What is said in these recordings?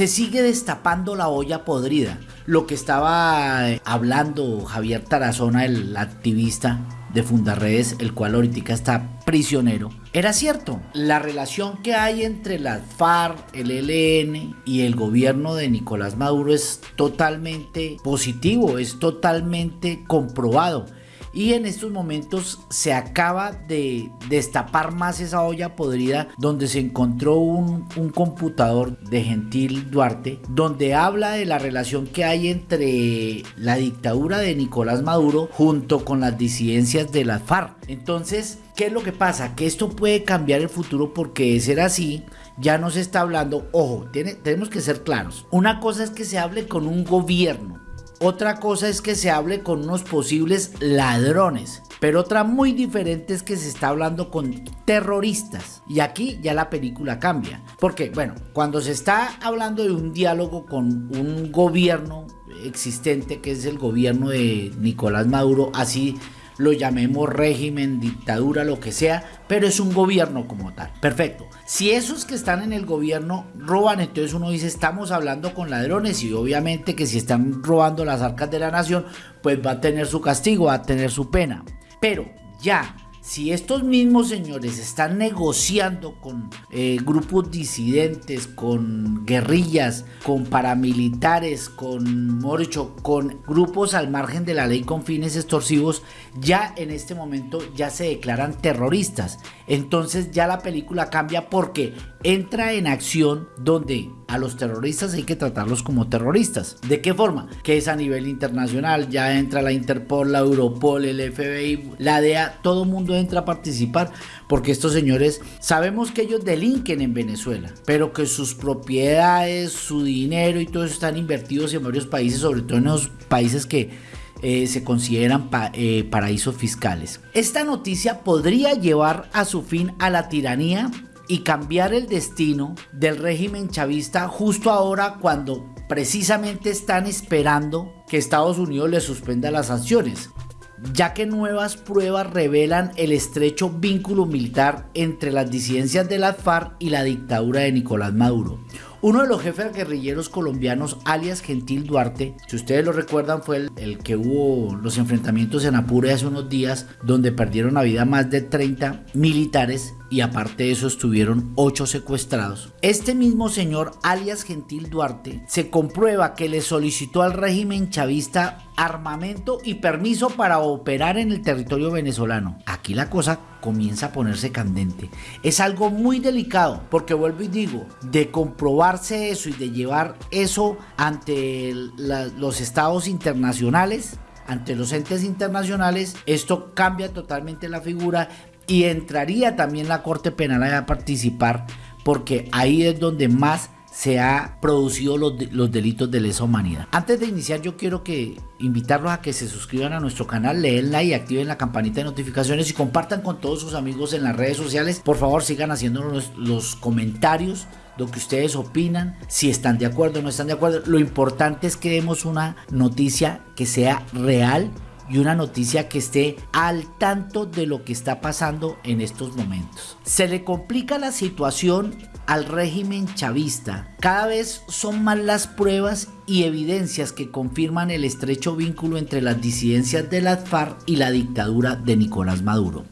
se sigue destapando la olla podrida. Lo que estaba eh, hablando Javier Tarazona, el activista de Fundarredes, el cual ahorita está prisionero, era cierto. La relación que hay entre las FARC, el ELN y el gobierno de Nicolás Maduro es totalmente positivo, es totalmente comprobado y en estos momentos se acaba de destapar más esa olla podrida donde se encontró un, computador de Gentil Duarte donde habla de la relación que hay entre la dictadura de Nicolás Maduro junto con las disidencias de las FARC. Entonces, ¿qué es lo que pasa? Que esto puede cambiar el futuro porque de ser así, ya no se está hablando, ojo, tenemos que ser claros. Una cosa es que se hable con un gobierno otra cosa es que se hable con unos posibles ladrones. Pero otra muy diferente es que se está hablando con terroristas. Y aquí ya la película cambia. Porque, bueno, cuando se está hablando de un diálogo con un gobierno existente, que es el gobierno de Nicolás Maduro, así lo llamemos régimen, dictadura, lo que sea, pero es un gobierno como tal. Perfecto. Si esos que están en el gobierno roban, entonces uno dice, estamos hablando con ladrones y obviamente que si están robando las arcas de la nación, pues va a tener su castigo, va a tener su pena. Pero ya si estos mismos señores están negociando con eh, grupos disidentes, con guerrillas, con paramilitares, con morcho, con grupos al margen de la ley con fines extorsivos, ya en este momento ya se declaran terroristas. Entonces ya la película cambia porque entra en acción donde a los terroristas hay que tratarlos como terroristas. ¿De qué forma? Que es a nivel internacional, ya entra la Interpol, la Europol, el FBI, la DEA, todo mundo entra a participar porque estos señores sabemos que ellos delinquen en Venezuela, pero que sus propiedades, su dinero y todo eso están invertidos en varios países, sobre todo en los países que eh, se consideran eh, paraísos fiscales. Esta noticia podría llevar a su fin a la tiranía y cambiar el destino del régimen chavista justo ahora cuando precisamente están esperando que Estados Unidos le suspenda las sanciones ya que nuevas pruebas revelan el estrecho vínculo militar entre las disidencias de la FARC y la dictadura de Nicolás Maduro. Uno de los jefes guerrilleros colombianos, alias Gentil Duarte, si ustedes lo recuerdan, fue el, que hubo los enfrentamientos en Apure hace unos días, donde perdieron la vida más de 30 militares y aparte de eso estuvieron 8 secuestrados. Este mismo señor, alias Gentil Duarte, se comprueba que le solicitó al régimen chavista armamento y permiso para operar en el territorio venezolano. Aquí la cosa comienza a ponerse candente. Es algo muy delicado porque vuelvo y digo, de comprobarse eso y de llevar eso ante los estados internacionales, ante los entes internacionales, esto cambia totalmente la figura y entraría también la Corte Penal a participar porque ahí es donde más se ha producido los, los, delitos de lesa humanidad. Antes de iniciar yo quiero que invitarlos a que se suscriban a nuestro canal, leenla y activen la campanita de notificaciones y compartan con todos sus amigos en las redes sociales. Por favor sigan haciéndonos los comentarios lo que ustedes opinan, si están de acuerdo o no están de acuerdo. Lo importante es que demos una noticia que sea real y una noticia que esté al tanto de lo que está pasando en estos momentos. Se le complica la situación al régimen chavista. Cada vez son más las pruebas y evidencias que confirman el estrecho vínculo entre las disidencias de la FARC y la dictadura de Nicolás Maduro.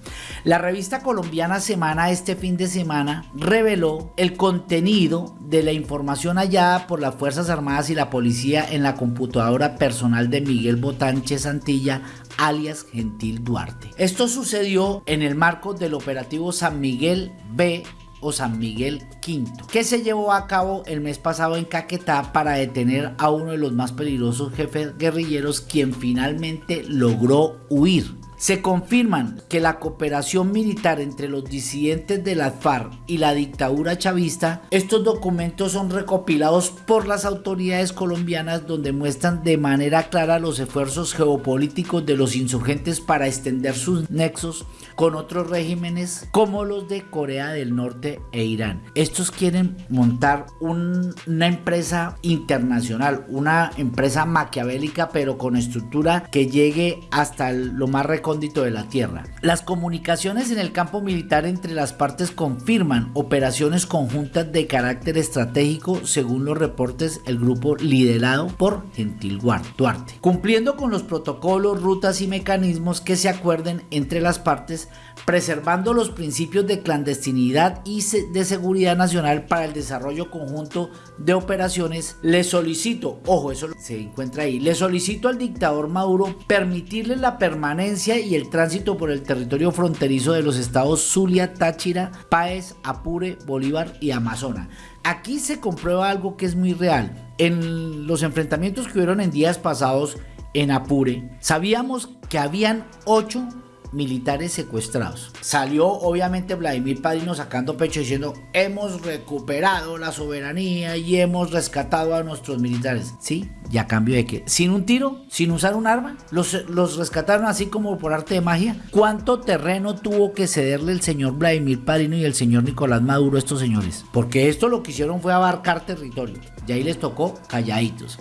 La revista colombiana Semana este fin de semana reveló el contenido de la información hallada por las Fuerzas Armadas y la policía en la computadora personal de Miguel Botanche Santilla alias Gentil Duarte. Esto sucedió en el marco del operativo San Miguel B o San Miguel V, que se llevó a cabo el mes pasado en Caquetá para detener a uno de los más peligrosos jefes guerrilleros quien finalmente logró huir. Se confirman que la cooperación militar entre los disidentes de la FARC y la dictadura chavista, estos documentos son recopilados por las autoridades colombianas donde muestran de manera clara los esfuerzos geopolíticos de los insurgentes para extender sus nexos con otros regímenes como los de Corea del Norte e Irán. Estos quieren montar una empresa internacional, una empresa maquiavélica pero con estructura que llegue hasta lo más reconocido recóndito de la tierra. Las comunicaciones en el campo militar entre las partes confirman operaciones conjuntas de carácter estratégico según los reportes el grupo liderado por Gentil Duarte, cumpliendo con los protocolos, rutas y mecanismos que se acuerden entre las partes, preservando los principios de clandestinidad y de seguridad nacional para el desarrollo conjunto de operaciones. Le solicito, ojo, eso se encuentra ahí, le solicito al dictador Maduro permitirle la permanencia y el tránsito por el territorio fronterizo de los estados Zulia, Táchira, Páez, Apure, Bolívar y Amazonas. Aquí se comprueba algo que es muy real. En los enfrentamientos que hubieron en días pasados en Apure, sabíamos que habían ocho militares secuestrados. Salió obviamente Vladimir Padrino sacando pecho diciendo hemos recuperado la soberanía y hemos rescatado a nuestros militares. ¿Sí? ¿Y a cambio de que Sin un tiro, sin usar un arma, los, los rescataron así como por arte de magia. ¿Cuánto terreno tuvo que cederle el señor Vladimir Padrino y el señor Nicolás Maduro a estos señores? Porque esto lo que hicieron fue abarcar territorio. Y ahí les tocó calladitos.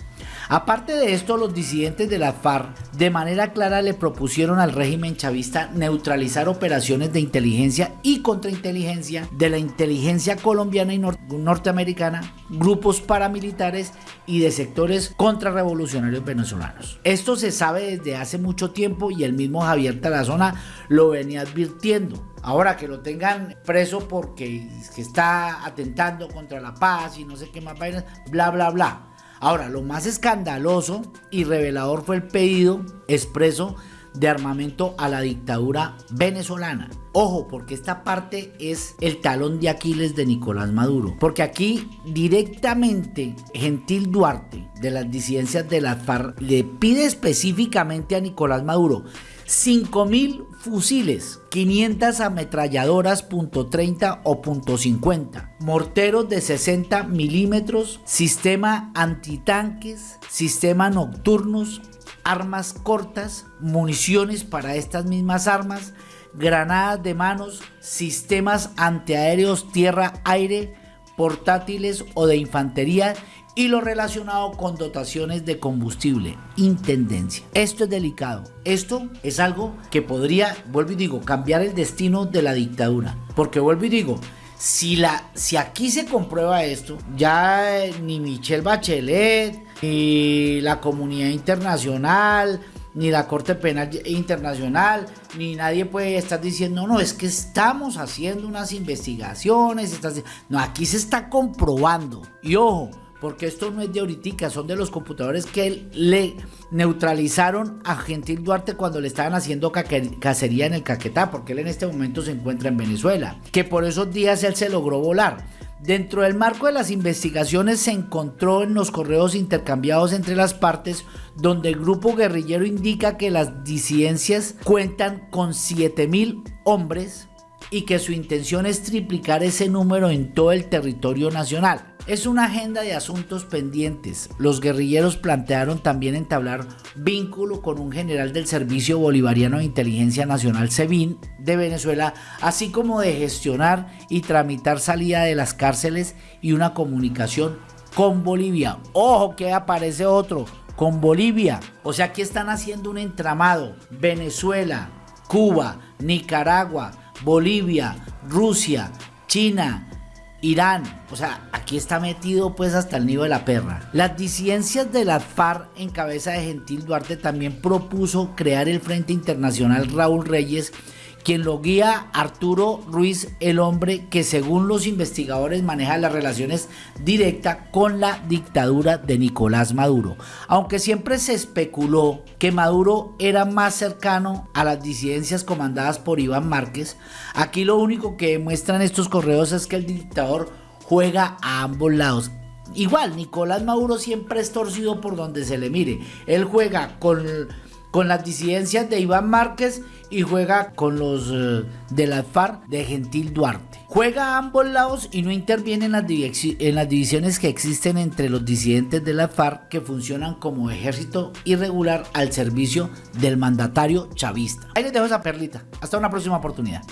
Aparte de esto, los disidentes de la FARC de manera clara le propusieron al régimen chavista neutralizar operaciones de inteligencia y contrainteligencia de la inteligencia colombiana y norteamericana, grupos paramilitares y de sectores contrarrevolucionarios venezolanos. Esto se sabe desde hace mucho tiempo y el mismo Javier Tarazona lo venía advirtiendo. Ahora que lo tengan preso porque está atentando contra la paz y no sé qué más vainas, bla, bla, bla. Ahora, lo más escandaloso y revelador fue el pedido expreso de armamento a la dictadura venezolana. Ojo, porque esta parte es el talón de Aquiles de Nicolás Maduro. Porque aquí directamente Gentil Duarte de las disidencias de la FARC le pide específicamente a Nicolás Maduro 5.000 fusiles, 500 ametralladoras .30 o .50, morteros de 60 milímetros, sistema antitanques, sistema nocturnos, armas cortas, municiones para estas mismas armas, granadas de manos, sistemas antiaéreos tierra-aire, portátiles o de infantería y lo relacionado con dotaciones de combustible, intendencia. Esto es delicado. Esto es algo que podría, vuelvo y digo, cambiar el destino de la dictadura. Porque vuelvo y digo, si, la, si aquí se comprueba esto, ya ni Michelle Bachelet, ni la comunidad internacional, ni la Corte Penal Internacional, ni nadie puede estar diciendo, no, es que estamos haciendo unas investigaciones. No, aquí se está comprobando. Y ojo, porque esto no es de ahorita, son de los computadores que le neutralizaron a Gentil Duarte cuando le estaban haciendo cacería en el Caquetá, porque él en este momento se encuentra en Venezuela, que por esos días él se logró volar. Dentro del marco de las investigaciones se encontró en los correos intercambiados entre las partes donde el grupo guerrillero indica que las disidencias cuentan con 7000 hombres y que su intención es triplicar ese número en todo el territorio nacional. Es una agenda de asuntos pendientes. Los guerrilleros plantearon también entablar vínculo con un general del Servicio Bolivariano de Inteligencia Nacional SEBIN de Venezuela, así como de gestionar y tramitar salida de las cárceles y una comunicación con Bolivia. Ojo que aparece otro, con Bolivia. O sea, aquí están haciendo un entramado. Venezuela, Cuba, Nicaragua, Bolivia, Rusia, China, Irán, o sea, aquí está metido pues hasta el nido de la perra. Las disidencias de la FARC en cabeza de Gentil Duarte también propuso crear el Frente Internacional Raúl Reyes quien lo guía Arturo Ruiz, el hombre que según los investigadores maneja las relaciones directas con la dictadura de Nicolás Maduro. Aunque siempre se especuló que Maduro era más cercano a las disidencias comandadas por Iván Márquez, aquí lo único que demuestran estos correos es que el dictador juega a ambos lados. Igual, Nicolás Maduro siempre es torcido por donde se le mire. Él juega con con las disidencias de Iván Márquez y juega con los eh, de la FARC de Gentil Duarte. Juega a ambos lados y no interviene en las, las divisiones que existen entre los disidentes de la FARC que funcionan como ejército irregular al servicio del mandatario chavista. Ahí les dejo esa perlita. Hasta una próxima oportunidad.